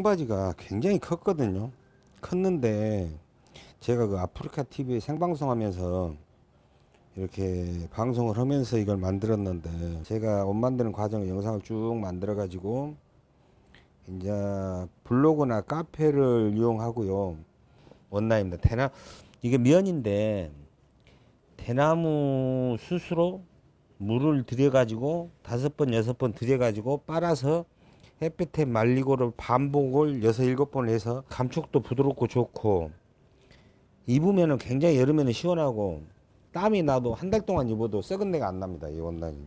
청바지가 굉장히 컸거든요. 컸는데 제가 그 아프리카 TV 생방송 하면서 이렇게 방송을 하면서 이걸 만들었는데 제가 옷 만드는 과정을 영상을 쭉 만들어 가지고 이제 블로그나 카페를 이용하고요. 원나입니다. 대나 이게 면인데 대나무 숯으로 물을 들여 가지고 다섯 번 여섯 번 들여 가지고 빨아서 햇볕에 말리고를 반복을 여섯 일곱 번 해서 감촉도 부드럽고 좋고 입으면은 굉장히 여름에는 시원하고 땀이 나도 한 달 동안 입어도 썩은 내가 안 납니다. 이 원단이.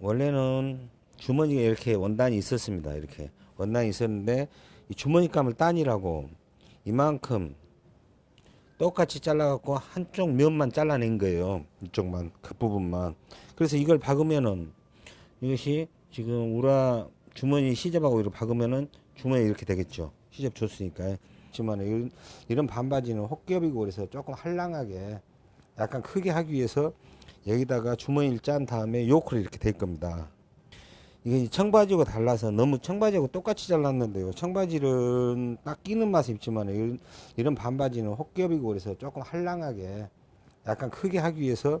원래는 주머니가 이렇게 원단이 있었습니다. 이렇게 원단이 있었는데 이 주머니감을 따니라고 이만큼 똑같이 잘라갖고 한쪽 면만 잘라낸 거예요. 이쪽만 그 부분만. 그래서 이걸 박으면은 이것이 지금 우라 주머니 시접하고 이렇게 박으면은 주머니 이렇게 되겠죠. 시접 줬으니까. 하지만 이런, 이런 반바지는 혹겹이고 그래서 조금 한랑하게 약간 크게 하기 위해서 여기다가 주머니를 짠 다음에 요크를 이렇게 될 겁니다. 이게 청바지하고 달라서 너무 청바지하고 똑같이 잘랐는데요. 청바지는 딱 끼는 맛이 있지만 이런, 반바지는 혹겹이고 그래서 조금 한랑하게 약간 크게 하기 위해서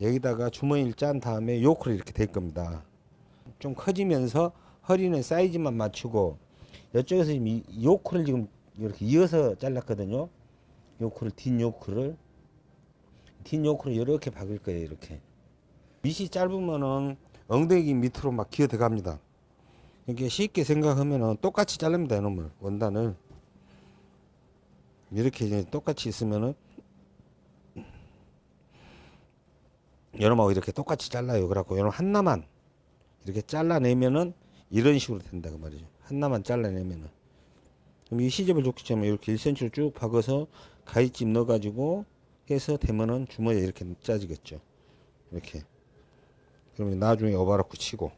여기다가 주머니를 짠 다음에 요크를 이렇게 될 겁니다. 좀 커지면서 허리는 사이즈만 맞추고 이쪽에서 지금 이 요크를 지금 이렇게 이어서 잘랐거든요. 요크를 뒷 요크를 뒷 요크를 이렇게 박을 거예요. 이렇게 밑이 짧으면은 엉덩이 밑으로 막 기어 들어갑니다. 이렇게 쉽게 생각하면은 똑같이 자릅니다. 이놈을 원단을 이렇게 이제 똑같이 있으면은 여러분하고 이렇게 똑같이 잘라요. 그래갖고 여러분 하나만 이렇게 잘라내면은 이런 식으로 된다 그 말이죠. 하나만 잘라내면은 그럼 이 시접을 좋기 때문에 이렇게 1cm로 쭉 박아서 가위집 넣어가지고 해서 되면은 주머니에 이렇게 짜지겠죠. 이렇게. 그러면 나중에 오바라크 치고,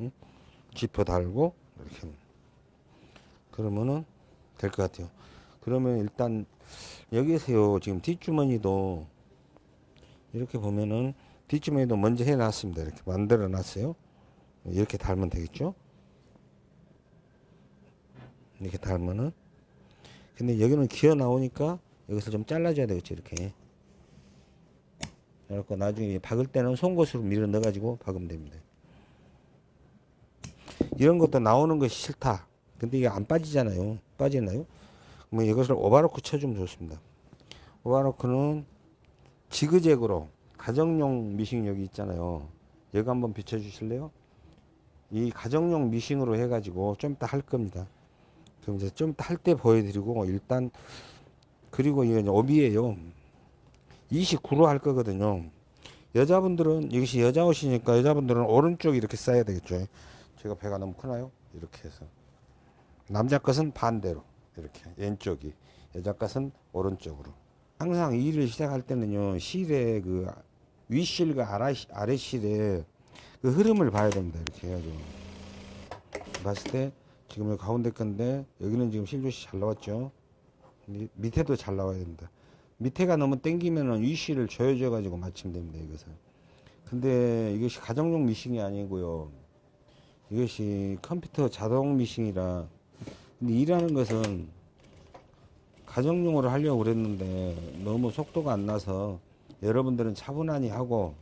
응? 지퍼 달고, 이렇게. 그러면은 될 것 같아요. 그러면 일단 여기에서요, 지금 뒷주머니도 이렇게 보면은 뒷주머니도 먼저 해 놨습니다. 이렇게 만들어 놨어요. 이렇게 달면 되겠죠. 이렇게 달면은 근데 여기는 기어 나오니까 여기서 좀 잘라줘야 되겠죠 이렇게 그래갖고 나중에 박을 때는 송곳으로 밀어 넣어 가지고 박으면 됩니다. 이런 것도 나오는 것이 싫다. 근데 이게 안 빠지잖아요. 빠지나요? 그러면 이것을 오바로크 쳐주면 좋습니다. 오바로크는 지그재그로 가정용 미싱 여기 있잖아요. 여기 한번 비춰 주실래요? 이 가정용 미싱으로 해 가지고 좀 이따 할 겁니다. 그럼 이제 좀할때 보여드리고 일단 그리고 이게 업이에요. 29로 할 거거든요. 여자분들은 이것이 여자 옷이니까 여자분들은 오른쪽 이렇게 써야 되겠죠. 제가 배가 너무 크나요? 이렇게 해서. 남자 것은 반대로 이렇게. 왼쪽이. 여자 것은 오른쪽으로. 항상 일을 시작할 때는요 실의 그 윗실과 아래, 아래 실의 그 흐름을 봐야 됩니다. 이렇게 해가지고. 봤을 때 지금 가운데 건데 여기는 지금 실조시 잘 나왔죠? 밑에도 잘 나와야 됩니다 밑에가 너무 땡기면은 위시를 조여줘 가지고 맞추면 됩니다 이것을 근데 이것이 가정용 미싱이 아니고요 이것이 컴퓨터 자동 미싱이라 근데 일하는 것은 가정용으로 하려고 그랬는데 너무 속도가 안 나서 여러분들은 차분하니 하고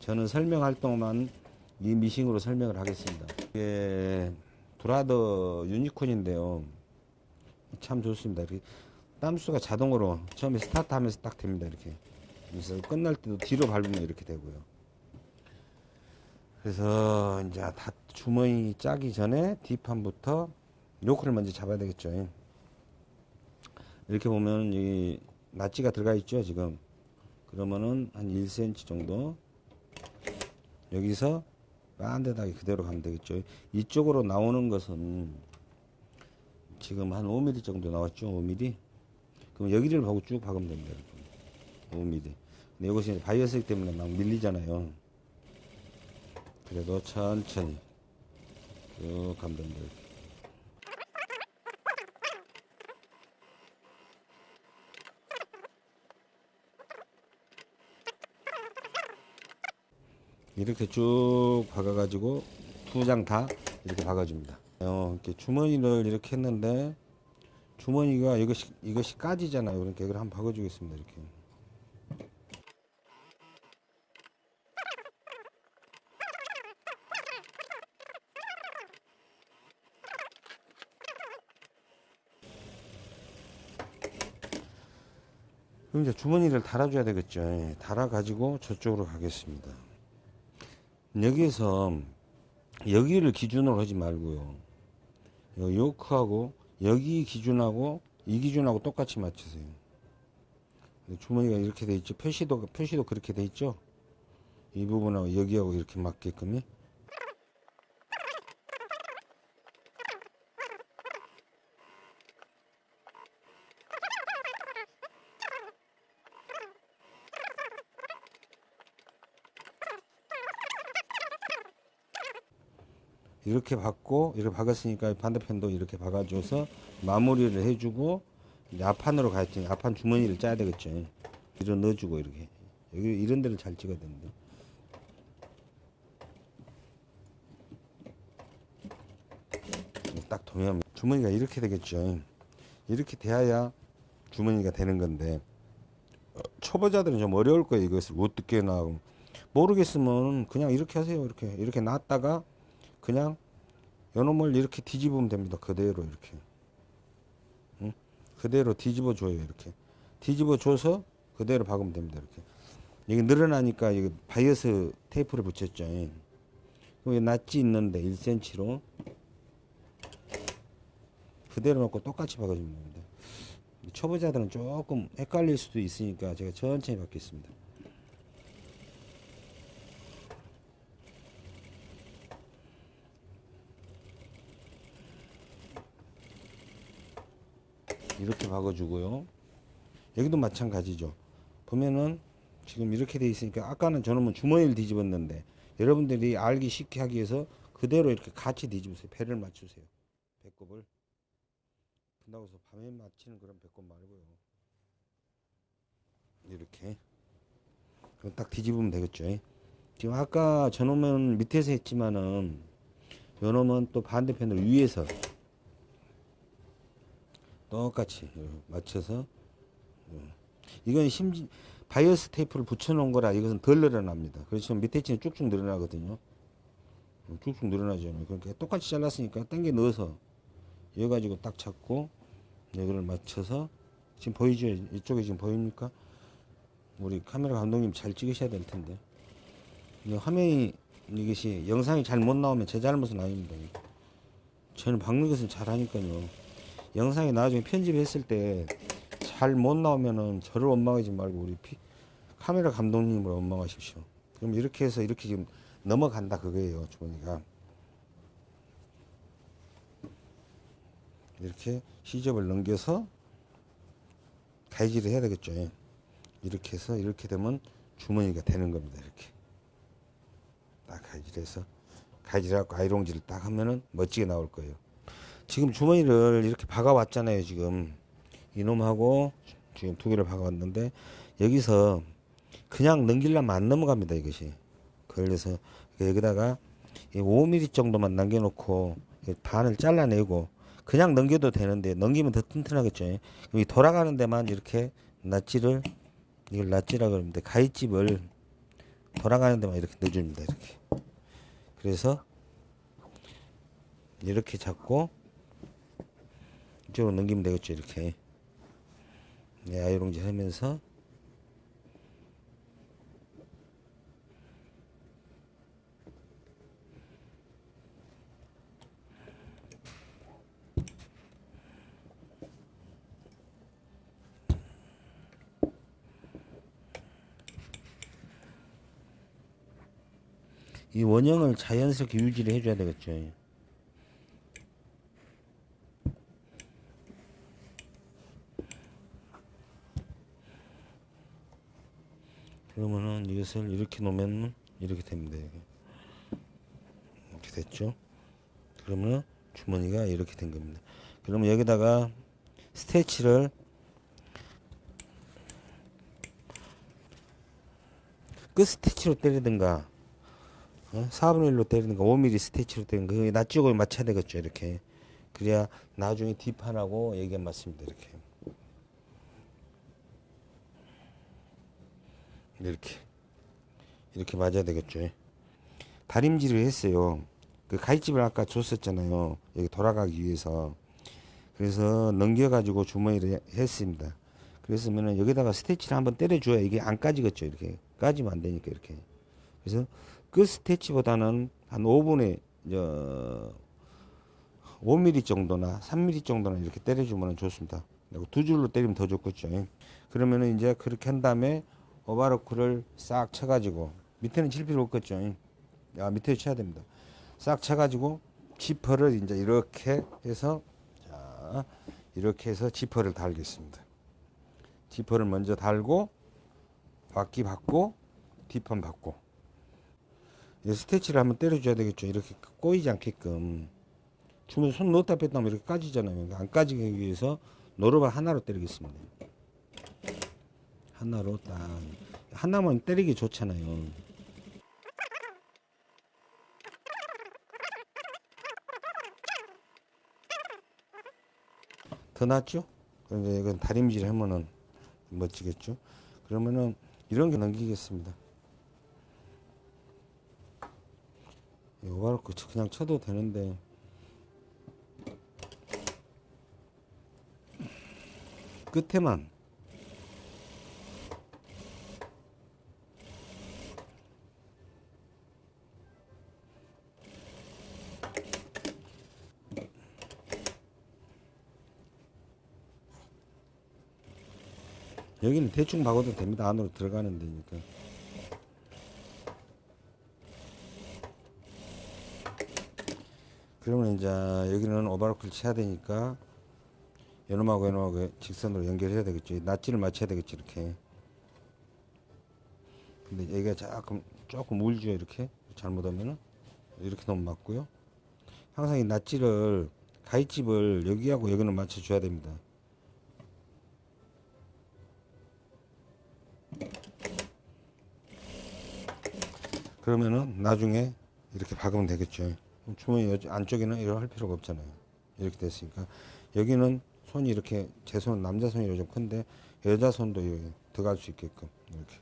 저는 설명할 동안 이 미싱으로 설명을 하겠습니다 이게 브라더 유니콘인데요. 참 좋습니다. 이렇게 땀수가 자동으로 처음에 스타트 하면서 딱 됩니다. 이렇게. 그래서 끝날 때도 뒤로 밟으면 이렇게 되고요. 그래서 이제 다 주머니 짜기 전에 뒷판부터 요크를 먼저 잡아야 되겠죠. 이렇게 보면 이 낫지가 들어가 있죠, 지금. 그러면은 한 1cm 정도 여기서 빤데다가 그대로 가면 되겠죠. 이쪽으로 나오는 것은 지금 한 5mm 정도 나왔죠. 5mm. 그럼 여기를 보고 쭉 박으면 됩니다. 5mm. 근데 이것이 바이어스기 때문에 막 밀리잖아요. 그래도 천천히 쭉 가면 됩니다. 이렇게 쭉 박아가지고 두 장 다 이렇게 박아줍니다. 어, 이렇게 주머니를 이렇게 했는데 주머니가 이것이 이것이 까지잖아요. 그러니까 이걸 한번 박아주겠습니다. 이렇게. 그럼 이제 주머니를 달아줘야 되겠죠. 예, 달아가지고 저쪽으로 가겠습니다. 여기에서 여기를 기준으로 하지 말고요. 요 요크하고 여기 기준하고 이 기준하고 똑같이 맞추세요. 주머니가 이렇게 돼 있죠. 표시도 표시도 그렇게 돼 있죠. 이 부분하고 여기하고 이렇게 맞게끔요. 이렇게 박고 이렇게 박았으니까 반대편도 이렇게 박아줘서 마무리를 해주고 이제 앞판으로 가야지 앞판 주머니를 짜야 되겠죠. 이런 넣어주고 이렇게. 여기 이런 데를 잘 찍어야 되는데. 딱 도면 주머니가 이렇게 되겠죠. 이렇게 돼야 주머니가 되는 건데 어, 초보자들은 좀 어려울 거예요. 이것을 어떻게 나 모르겠으면 그냥 이렇게 하세요. 이렇게. 이렇게 놨다가 그냥 요놈을 이렇게 뒤집으면 됩니다. 그대로 이렇게. 응? 그대로 뒤집어 줘요. 이렇게. 뒤집어 줘서 그대로 박으면 됩니다. 이렇게. 여기 늘어나니까 여기 바이어스 테이프를 붙였죠. 여기 notch 있는데 1cm로 그대로 놓고 똑같이 박아주면 됩니다. 초보자들은 조금 헷갈릴 수도 있으니까 제가 천천히 박겠습니다. 이렇게 박아주고요. 여기도 마찬가지죠. 보면은 지금 이렇게 돼 있으니까 아까는 저놈은 주머니를 뒤집었는데 여러분들이 알기 쉽게 하기 위해서 그대로 이렇게 같이 뒤집으세요. 배를 맞추세요. 배꼽을. 해서 밤에 맞추는 그런 배꼽 말고요. 이렇게. 그럼 딱 뒤집으면 되겠죠. 지금 아까 저놈은 밑에서 했지만은 요놈은 또 반대편으로 위에서 똑같이 맞춰서 이건 심지 바이어스 테이프를 붙여놓은 거라 이것은 덜 늘어납니다. 그렇지만 밑에 치는 쭉쭉 늘어나거든요. 쭉쭉 늘어나죠. 그러니까 똑같이 잘랐으니까 당겨 넣어서 이어 가지고 딱 잡고 여기를 맞춰서 지금 보이죠? 이쪽에 지금 보입니까? 우리 카메라 감독님 잘 찍으셔야 될 텐데 화면이 이것이 영상이 잘 못 나오면 제 잘못은 아닙니다. 저는 박는 것은 잘하니까요. 영상이 나중에 편집했을 때 잘 못 나오면은 저를 원망하지 말고 우리 피, 카메라 감독님을 원망하십시오. 그럼 이렇게 해서 이렇게 지금 넘어간다 그거예요 주머니가 이렇게 시접을 넘겨서 가위질을 해야 되겠죠. 이렇게 해서 이렇게 되면 주머니가 되는 겁니다. 이렇게 딱 가위질해서 가위질하고 아이롱질을 딱 하면은 멋지게 나올 거예요. 지금 주머니를 이렇게 박아왔잖아요. 지금 이놈하고 지금 두 개를 박아왔는데 여기서 그냥 넘기려면 안 넘어갑니다. 이것이 그래서 여기다가 5mm 정도만 남겨놓고 반을 잘라내고 그냥 넘겨도 되는데 넘기면 더 튼튼하겠죠. 여기 돌아가는 데만 이렇게 낫지를 이걸 낫지라 그러는데 가위집을 돌아가는 데만 이렇게 넣어줍니다. 이렇게 그래서 이렇게 잡고 이쪽으로 넘기면 되겠죠 이렇게 네, 아이롱질 하면서 이 원형을 자연스럽게 유지를 해줘야 되겠죠. 그러면은 이것을 이렇게 놓으면 이렇게 됩니다. 이렇게 됐죠. 그러면 주머니가 이렇게 된 겁니다. 그러면 여기다가 스테치를 끝 스티치로 때리든가 어? 4분의 1로 때리든가 5mm 스티치로 때리든가 그 낯지고 맞춰야 되겠죠 이렇게 그래야 나중에 뒷판하고 얘기가 맞습니다 이렇게 이렇게 이렇게 맞아야 되겠죠. 다림질을 했어요. 그 가위집을 아까 줬었잖아요. 여기 돌아가기 위해서. 그래서 넘겨 가지고 주머니를 했습니다. 그랬으면은 여기다가 스티치를 한번 때려줘야 이게 안 까지겠죠 이렇게. 까지면 안 되니까 이렇게. 그래서 그 스티치보다는 한 5분의 저 5mm 정도나 3mm 정도나 이렇게 때려주면 좋습니다. 두 줄로 때리면 더 좋겠죠 그러면은 이제 그렇게 한 다음에 오바로크를 싹 쳐가지고 밑에는 칠 필요 없겠죠. 야 밑에 쳐야 됩니다. 싹 쳐가지고 지퍼를 이제 이렇게 해서 자 이렇게 해서 지퍼를 달겠습니다. 지퍼를 먼저 달고 바퀴 받고 뒷판 받고. 이 스테치를 한번 때려줘야 되겠죠. 이렇게 꼬이지 않게끔. 주면 손 넣었다 뺐다 하면 이렇게 까지잖아요. 그러니까 안 까지기 위해서 노루발 하나로 때리겠습니다. 하나로 딱. 하나만 때리기 좋잖아요 더 낫죠? 그런데 이건 다림질 하면은 멋지겠죠? 그러면은 이런 게 넘기겠습니다. 오바로크 그냥 쳐도 되는데 끝에만 여기는 대충 박아도 됩니다. 안으로 들어가는 데니까. 그러면 이제 여기는 오바로크를 쳐야 되니까 요놈하고 요놈하고 직선으로 연결해야 되겠죠. 낫지를 맞춰야 되겠죠. 이렇게. 근데 여기가 조금 조금 울죠. 이렇게 잘못하면은 이렇게 너무 맞고요. 항상 이 낫지를 가위집을 여기하고 여기는 맞춰줘야 됩니다. 그러면은 나중에 이렇게 박으면 되겠죠. 주머니 여- 안쪽에는 이렇게 할 필요가 없잖아요. 이렇게 됐으니까 여기는 손이 이렇게 제 손은 남자 손이 좀 큰데 여자 손도 들어갈 수 있게끔 이렇게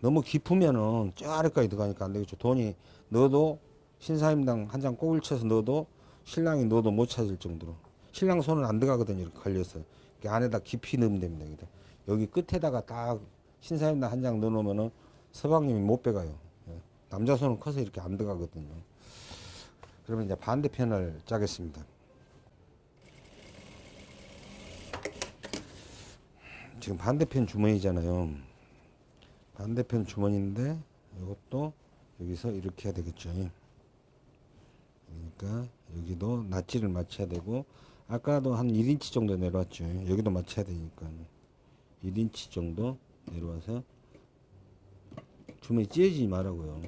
너무 깊으면은 저 아래까지 들어가니까 안 되겠죠. 돈이 넣어도 신사임당 한 장 꼬을 쳐서 넣어도 신랑이 넣어도 못 찾을 정도로 신랑 손은 안 들어가거든요. 이렇게 걸려서 안에다 깊이 넣으면 됩니다. 여기 끝에다가 딱 신사임당 한 장 넣어놓으면은 서방님이 못 빼가요. 예. 남자 손은 커서 이렇게 안 들어가거든요. 그러면 이제 반대편을 짜겠습니다. 지금 반대편 주머니잖아요. 반대편 주머니인데 이것도 여기서 이렇게 해야 되겠죠. 그러니까 여기도 낫지를 맞춰야 되고 아까도 한 1인치 정도 내려왔죠. 여기도 맞춰야 되니까 1인치 정도 내려와서 주머니 찢어지지 말라고요.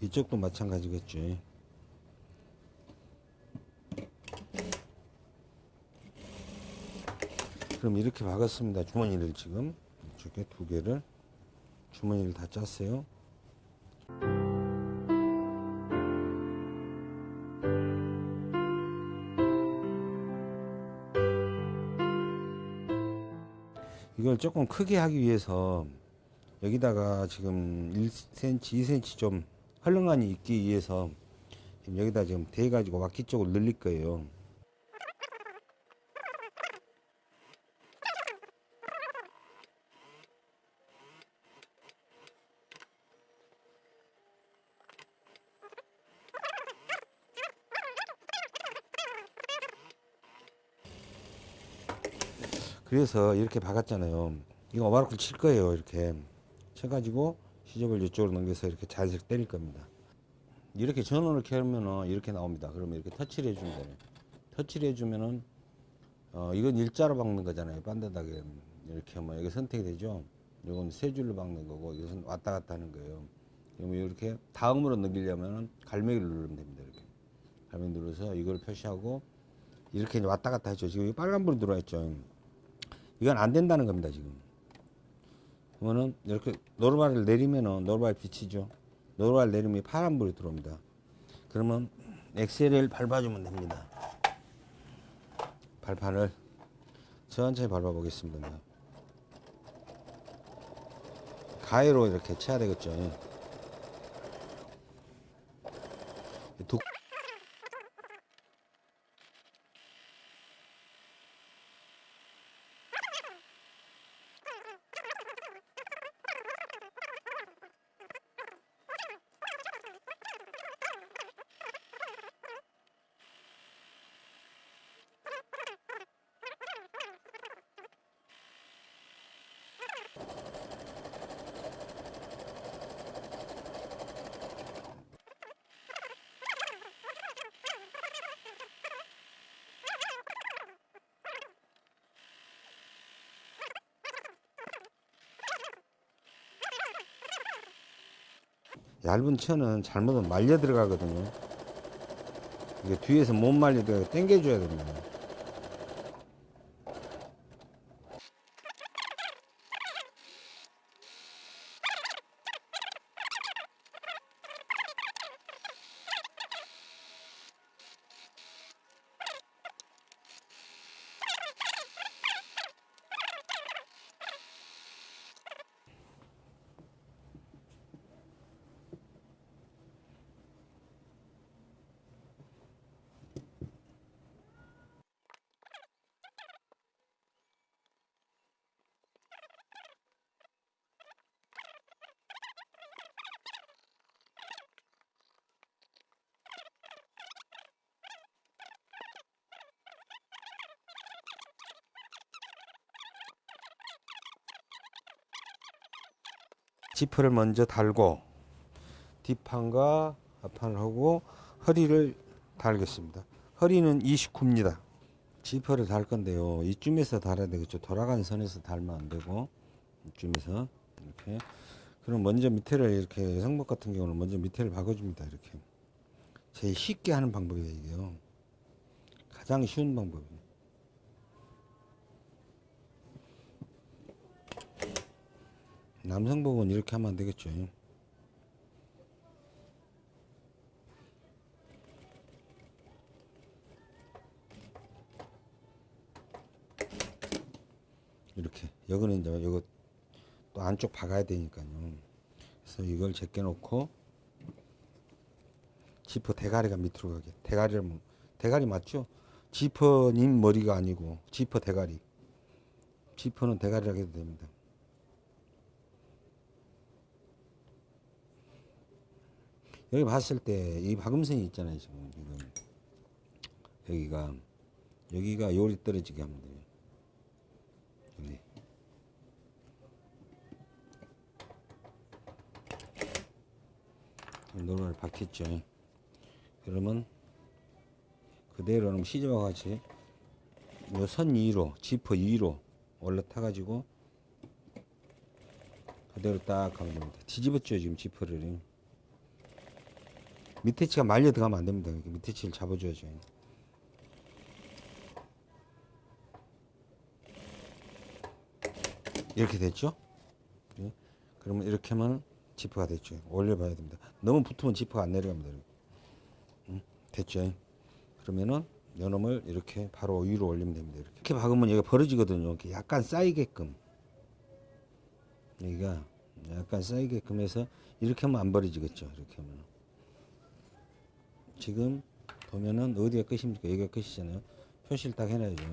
이쪽도 마찬가지겠죠. 그럼 이렇게 박았습니다. 주머니를 지금 이쪽에 두 개를 주머니를 다 짰어요. 이걸 조금 크게 하기 위해서 여기다가 지금 1cm, 2cm 좀 헐렁함이 있기 위해서 여기다 지금 대 가지고 와키 쪽을 늘릴 거예요. 그래서 이렇게 박았잖아요. 이거 오바로크를 칠 거예요. 이렇게 쳐가지고 시접을 이쪽으로 넘겨서 이렇게 자색 때릴 겁니다. 이렇게 전원을 켜면은 이렇게 나옵니다. 그러면 이렇게 터치를 해주면 돼요. 터치를 해주면은 어 이건 일자로 박는 거잖아요. 반듯하게 이렇게 하면 여기 선택이 되죠. 이건 세 줄로 박는 거고 이것은 왔다 갔다 하는 거예요. 그러면 이렇게 다음으로 넘기려면은 갈매기를 누르면 됩니다. 이렇게 갈매기 눌러서 이걸 표시하고 이렇게 왔다 갔다 하죠. 지금 빨간불이 들어와 있죠. 이건 안 된다는 겁니다. 지금. 그러면은 이렇게 노르발을 내리면은 노르발 비치죠. 노르발 내리면 파란불이 들어옵니다. 그러면 엑셀을 밟아주면 됩니다. 발판을 천천히 밟아보겠습니다. 가위로 이렇게 쳐야 되겠죠. 두 얇은 천은 잘못하면 말려 들어가거든요. 이게 뒤에서 못 말리게 당겨줘야 됩니다. 지퍼를 먼저 달고 뒷판과 앞판을 하고 허리를 달겠습니다. 허리는 29입니다. 지퍼를 달 건데요. 이쯤에서 달아야 되겠죠. 돌아가는 선에서 달면 안 되고 이쯤에서 이렇게 그럼 먼저 밑에를 이렇게 성목 같은 경우는 먼저 밑에를 박아줍니다. 이렇게 제일 쉽게 하는 방법이에요. 이게요. 가장 쉬운 방법이에요. 남성복은 이렇게 하면 안 되겠죠. 이렇게 여기는 이제 이거 또 안쪽 박아야 되니까요. 그래서 이걸 제껴 놓고 지퍼 대가리가 밑으로 가게. 대가리를 뭐- 대가리 맞죠? 지퍼님 머리가 아니고 지퍼 대가리. 지퍼는 대가리라고 해도 됩니다. 여기 봤을 때 이 박음선이 있잖아요 지금 지금 여기가. 여기가 요리 떨어지게 하면 돼요. 여기. 노를 박혔죠. 그러면 그대로 는 시접과 같이 요선 위로 지퍼 위로 올라타 가지고 그대로 딱 하면 됩니다. 뒤집었죠 지금 지퍼를 밑에 치가 말려 들어가면 안 됩니다. 밑에 치를 잡아줘야죠. 이렇게 됐죠? 예. 그러면 이렇게 하면 지퍼가 됐죠. 올려봐야 됩니다. 너무 붙으면 지퍼가 안 내려갑니다. 음, 됐죠? 그러면은 요놈을 이렇게 바로 위로 올리면 됩니다. 이렇게, 이렇게 박으면 여기가 벌어지거든요. 이렇게 약간 쌓이게끔. 여기가 약간 쌓이게끔 해서 이렇게 하면 안 벌어지겠죠. 이렇게 하면. 지금 보면은 어디가 끝입니까? 여기가 끝이잖아요. 표시를 딱 해놔야죠.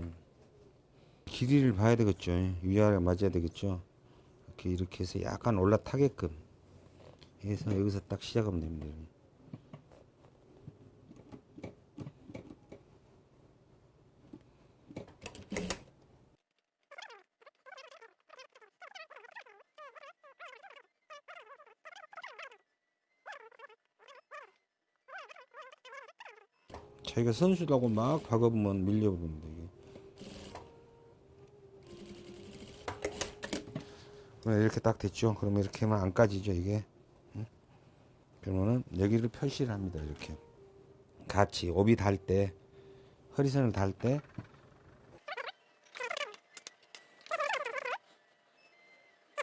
길이를 봐야 되겠죠. 위아래 맞아야 되겠죠. 이렇게 이렇게 해서 약간 올라타게끔 해서 여기서 딱 시작하면 됩니다. 자기가 선수라고 막 박아보면 밀려버립니다. 그러면 이렇게 딱 됐죠. 그러면 이렇게 하면 안 까지죠 이게. 응? 그러면은 여기를 표시를 합니다 이렇게. 같이帯달 때, 허리선을 달 때.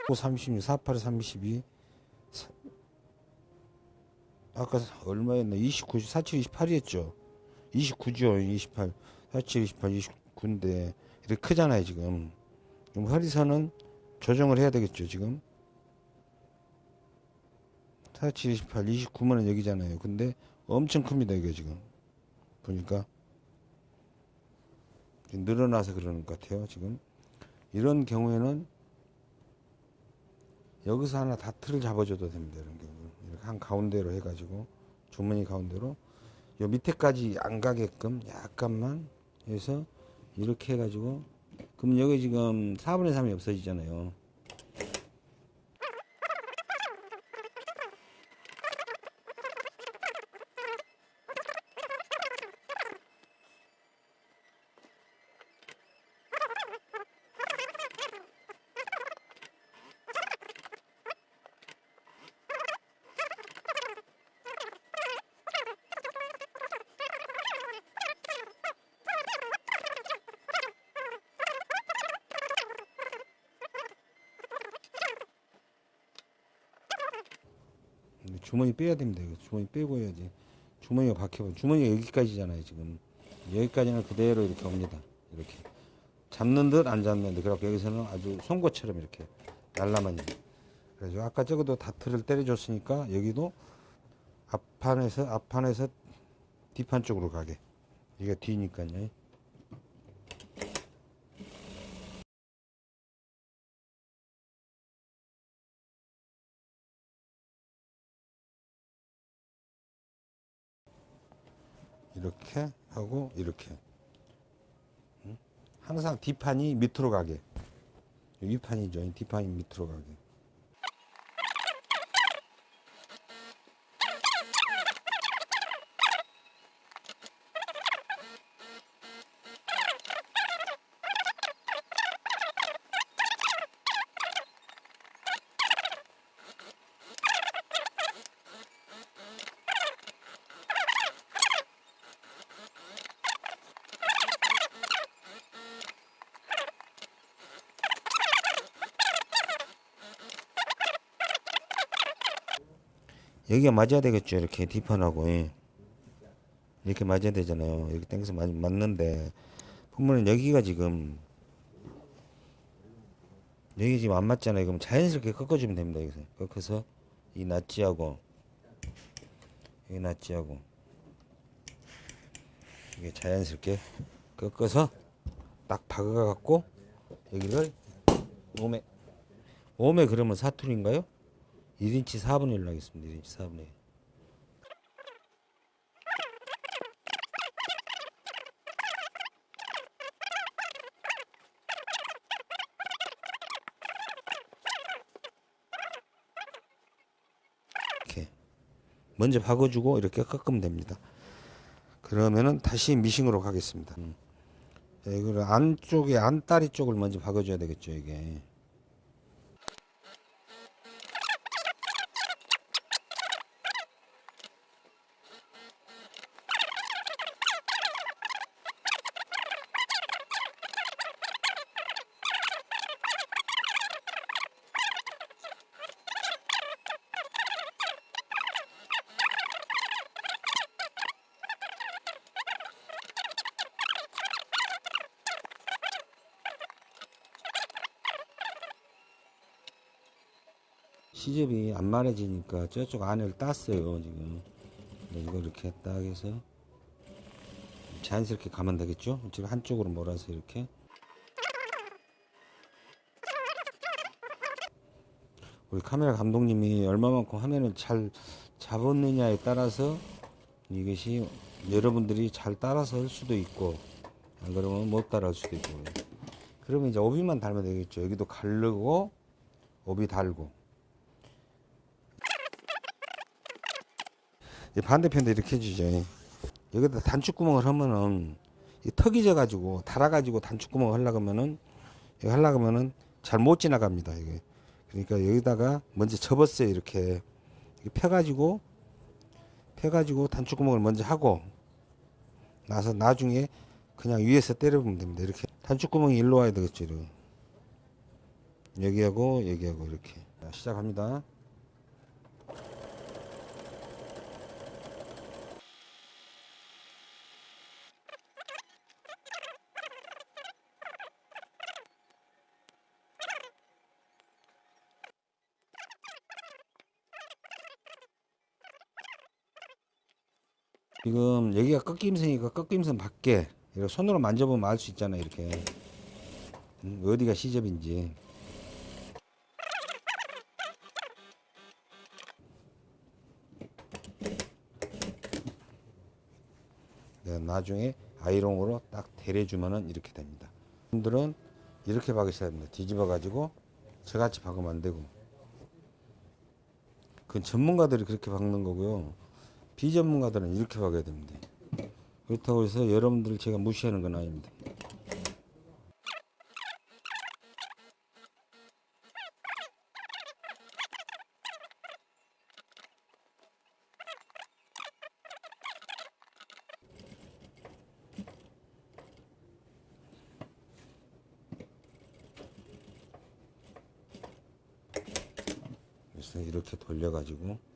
고 36, 48, 32. 사- 아까 얼마였나? 29, 47, 28이었죠. 29죠. 28, 47, 28, 29인데 이렇게 크잖아요 지금. 그럼 허리선은 조정을 해야 되겠죠 지금. 47, 28, 29면 여기잖아요. 근데 엄청 큽니다 이게 지금. 보니까 늘어나서 그러는 것 같아요 지금. 이런 경우에는 여기서 하나 다트를 잡아줘도 됩니다. 이런 경우 이렇게 한 가운데로 해가지고 주머니 가운데로 요 밑에까지 안 가게끔 약간만 해서 이렇게 해가지고 그럼 여기 지금 4분의 3이 없어지잖아요. 주머니 빼야 됩니다. 이거 주머니 빼고 해야지. 주머니가 박혀. 주머니가 여기까지잖아요. 지금 여기까지는 그대로 이렇게 옵니다. 이렇게 잡는 듯 안 잡는 듯. 그래갖고 여기서는 아주 송곳처럼 이렇게 날라만. 그래서 아까 저거도 다트를 때려줬으니까 여기도 앞판에서 앞판에서 뒷판 쪽으로 가게. 이게 뒤니까요. 이렇게 하고 이렇게. 응? 항상 뒷판이 밑으로 가게. 윗판이죠. 이 뒷판이 밑으로 가게 여기가 맞아야 되겠죠 이렇게 뒷판하고. 예. 이렇게 맞아야 되잖아요. 이렇게 당겨서 맞, 맞는데. 보면은 여기가 지금 여기 지금 안 맞잖아요. 그럼 자연스럽게 꺾어주면 됩니다 여기서. 꺾어서 이 낫지하고 여기 낫지하고. 이게 자연스럽게 꺾어서 딱 박아 갖고 여기를 오메 오메 그러면 사투리인가요? 1인치 4분의 1로 하겠습니다. 1인치 4분의 1. 이렇게 먼저 박아주고 이렇게 꺾으면 됩니다. 그러면은 다시 미싱으로 가겠습니다. 음. 자, 이거를 안쪽에 안다리 쪽을 먼저 박아줘야 되겠죠 이게. 시접이 안 말해지니까 저쪽 안을 땄어요 지금. 이거 이렇게 딱 해서 자연스럽게 가면 되겠죠? 지금 한쪽으로 몰아서 이렇게. 우리 카메라 감독님이 얼마만큼 화면을 잘 잡았느냐에 따라서 이것이 여러분들이 잘 따라서 할 수도 있고 안 그러면 못 따라 할 수도 있고. 그러면 이제 오비만 달면 되겠죠. 여기도 가르고 오비 달고 반대편도 이렇게 해주죠. 여기다 단축구멍을 하면은 이 턱이 져가지고 달아가지고 단축구멍을 하려고 하면은 여기 하려고 하면은 잘 못 지나갑니다. 이게 그러니까 여기다가 먼저 접었어요. 이렇게 펴가지고 펴가지고 단축구멍을 먼저 하고 나서 나중에 그냥 위에서 때려보면 됩니다. 이렇게 단축구멍이 일로 와야 되겠죠. 이렇게. 여기하고 여기하고 이렇게 자, 시작합니다. 지금 여기가 꺾임선이니까 꺾임선 밖에 이렇게 손으로 만져보면 알 수 있잖아요. 이렇게 음, 어디가 시접인지. 네, 나중에 아이롱으로 딱 데려주면은 이렇게 됩니다. 분들은 이렇게 박으셔야 됩니다. 뒤집어 가지고 저같이 박으면 안 되고. 그건 전문가들이 그렇게 박는 거고요. 비전문가들은 이렇게 박아야 됩니다. 그렇다고 해서 여러분들 제가 무시하는 건 아닙니다. 그래서 이렇게 돌려가지고